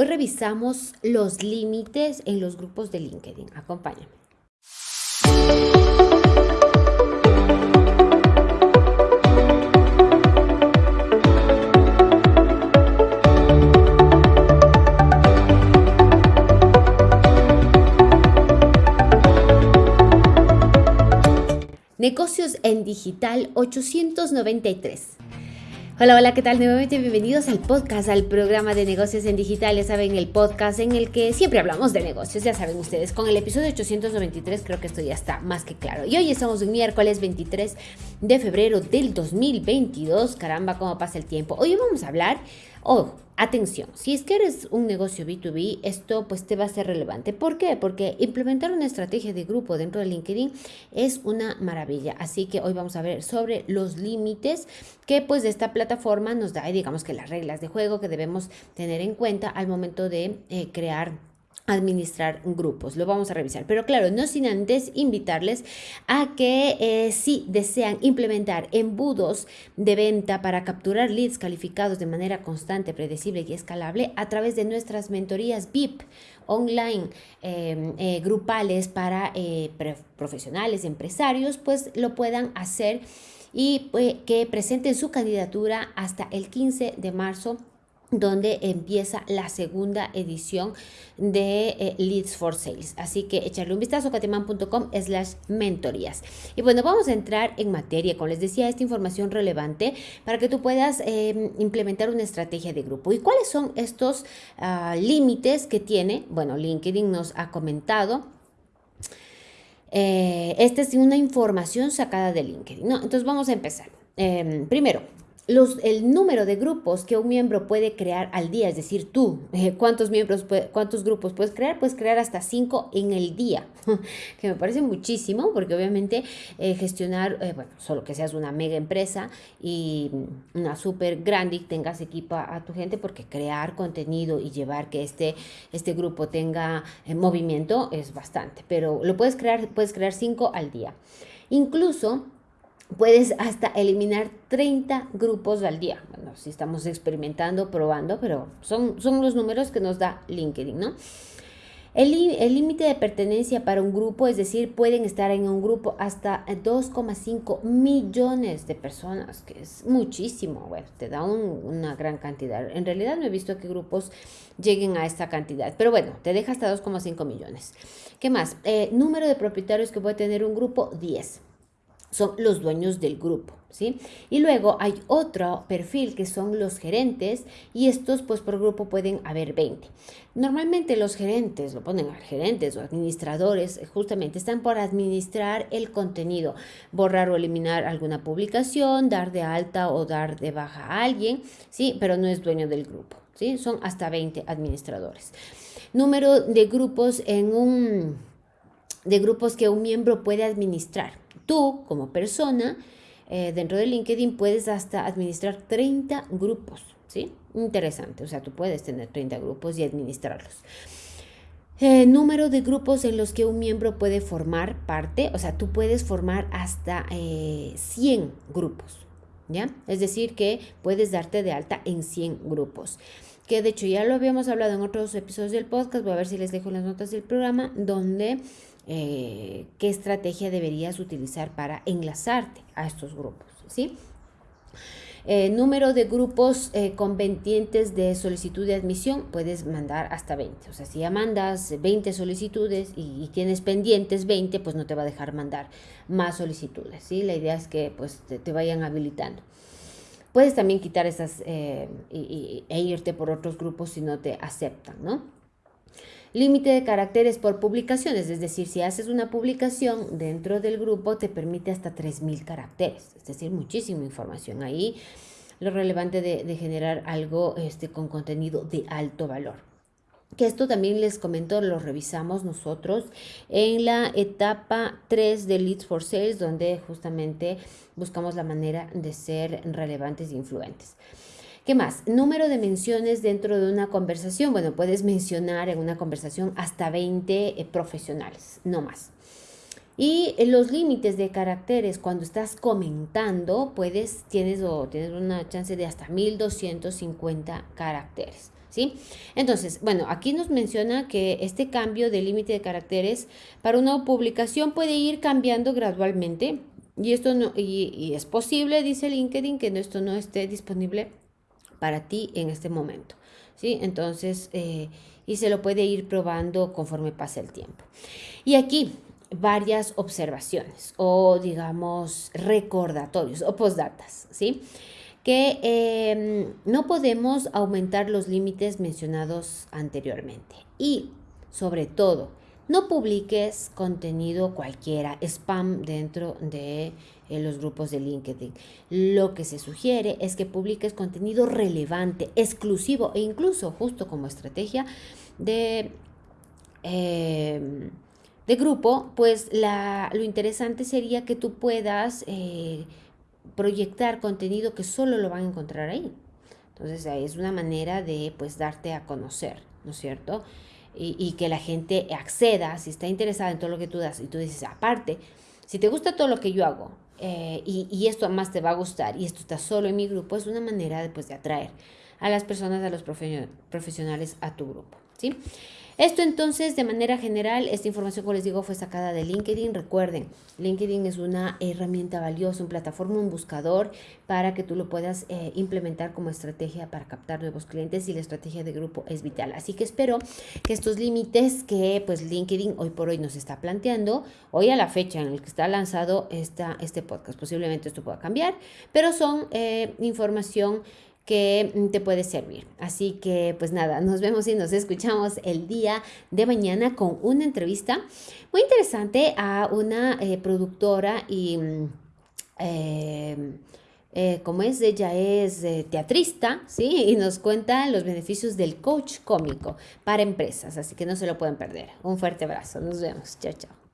Hoy revisamos los límites en los grupos de LinkedIn. Acompáñame. Negocios en Digital 893. Hola, hola, ¿qué tal? Nuevamente bienvenidos al podcast, al programa de negocios en digital. Ya saben, el podcast en el que siempre hablamos de negocios, ya saben ustedes. Con el episodio 893 creo que esto ya está más que claro. Y hoy estamos un miércoles 23 de febrero del 2022. Caramba, cómo pasa el tiempo. Hoy vamos a hablar, oh, Atención, si es que eres un negocio B2B, esto pues te va a ser relevante. ¿Por qué? Porque implementar una estrategia de grupo dentro de LinkedIn es una maravilla. Así que hoy vamos a ver sobre los límites que pues esta plataforma nos da y digamos que las reglas de juego que debemos tener en cuenta al momento de eh, crear administrar grupos. Lo vamos a revisar. Pero claro, no sin antes invitarles a que eh, si desean implementar embudos de venta para capturar leads calificados de manera constante, predecible y escalable a través de nuestras mentorías VIP online em, eh, grupales para eh, profesionales, empresarios, pues lo puedan hacer y que presenten su candidatura hasta el 15 de marzo donde empieza la segunda edición de eh, Leads for Sales. Así que echarle un vistazo a cateman.com slash mentorías. Y bueno, vamos a entrar en materia, como les decía, esta información relevante para que tú puedas em, implementar una estrategia de grupo. ¿Y cuáles son estos ah, límites que tiene? Bueno, LinkedIn nos ha comentado. Eh, esta es una información sacada de LinkedIn. Entonces vamos a empezar. Em, primero, el número de grupos que un miembro puede crear al día, es decir, tú, eh, ¿cuántos miembros, cuántos grupos puedes crear? Puedes crear hasta cinco en el día, que me parece muchísimo, porque obviamente eh, gestionar, eh, bueno, solo que seas una mega empresa y una súper grande y tengas equipo a, tu gente, porque crear contenido y llevar que este, este grupo tenga movimiento es bastante, pero lo puedes crear, puedes crear cinco al día. Incluso puedes hasta eliminar 30 grupos al día. Bueno, si estamos experimentando, probando, pero son, son los números que nos da LinkedIn, ¿no? El límite de pertenencia para un grupo, es decir, pueden estar en un grupo hasta 2,5 millones de personas, que es muchísimo. Bueno, te da una gran cantidad. En realidad no he visto que grupos lleguen a esta cantidad, pero bueno, te deja hasta 2,5 millones. ¿Qué más? Eh, número de propietarios que puede tener un grupo, 10 son los dueños del grupo, ¿sí? Y luego hay otro perfil que son los gerentes y estos pues por grupo pueden haber 20. Normalmente los gerentes, lo ponen a gerentes o administradores, justamente están por administrar el contenido, borrar o eliminar alguna publicación, dar de alta o dar de baja a alguien, ¿sí? Pero no es dueño del grupo, ¿sí? Son hasta 20 administradores. Número de grupos en un de grupos que un miembro puede administrar tú como persona eh, dentro de LinkedIn puedes hasta administrar 30 grupos, ¿sí? Interesante, o sea, tú puedes tener 30 grupos y administrarlos. Eh, número de grupos en los que un miembro puede formar parte, o sea, tú puedes formar hasta 100 eh, grupos, ¿ya? Es decir, que puedes darte de alta en 100 grupos que de hecho ya lo habíamos hablado en otros episodios del podcast, voy a ver si les dejo las notas del programa, donde eh, qué estrategia deberías utilizar para enlazarte a estos grupos, ¿sí? Eh, número de grupos eh, con pendientes de solicitud de admisión, puedes mandar hasta 20. O sea, si ya mandas 20 solicitudes y, tienes pendientes 20, pues no te va a dejar mandar más solicitudes, ¿sí? La idea es que pues te, vayan habilitando. Puedes también quitar esas e irte por otros grupos si no te aceptan, ¿no? Límite de caracteres por publicaciones, es decir, si haces una publicación dentro del grupo te permite hasta 3.000 caracteres, es decir, muchísima información. Ahí lo relevante de, generar algo este, con contenido de alto valor. Que esto también les comento, lo revisamos nosotros en la etapa 3 de Leads for Sales, donde justamente buscamos la manera de ser relevantes e influentes. ¿Qué más? Número de menciones dentro de una conversación. Bueno, puedes mencionar en una conversación hasta 20 eh, profesionales, no más. Y los límites de caracteres, cuando estás comentando, puedes, tienes, o tienes una chance de hasta 1250 caracteres. ¿sí? Entonces, bueno, aquí nos menciona que este cambio de límite de caracteres para una publicación puede ir cambiando gradualmente y esto no, y, es posible, dice LinkedIn, que esto no esté disponible para ti en este momento, ¿sí? Entonces, eh, y se lo puede ir probando conforme pase el tiempo. Y aquí varias observaciones o digamos recordatorios o postdatas, ¿sí? que em, no podemos aumentar los límites mencionados anteriormente. Y sobre todo, no publiques contenido cualquiera, spam dentro de eh, los grupos de LinkedIn. Lo que se sugiere es que publiques contenido relevante, exclusivo e incluso justo como estrategia de... Em, de grupo, pues lo interesante sería que tú puedas eh, proyectar contenido que solo lo van a encontrar ahí. Entonces es una manera de pues darte a conocer, ¿no es cierto? Y, que la gente acceda, si está interesada en todo lo que tú das y tú dices, aparte, si te gusta todo lo que yo hago eh, y, esto además te va a gustar y esto está solo en mi grupo, es una manera de, pues, de atraer a las personas, a los profesionales a tu grupo, ¿sí? Esto entonces, de manera general, esta información, como les digo, fue sacada de LinkedIn. Recuerden, LinkedIn es una herramienta valiosa, una plataforma, un buscador para que tú lo puedas eh, implementar como estrategia para captar nuevos clientes y la estrategia de grupo es vital. Así que espero que estos límites que pues LinkedIn hoy por hoy nos está planteando, hoy a la fecha en la que está lanzado esta, este podcast, posiblemente esto pueda cambiar, pero son eh, información que mm, te puede servir. Así que pues nada, nos vemos y nos escuchamos el día de mañana con una entrevista muy interesante a una eh, productora y... Mm, em, eh, como es, ella es eh, teatrista, ¿sí? Y nos cuenta los beneficios del coach cómico para empresas, así que no se lo pueden perder. Un fuerte abrazo, nos vemos, chao, chao.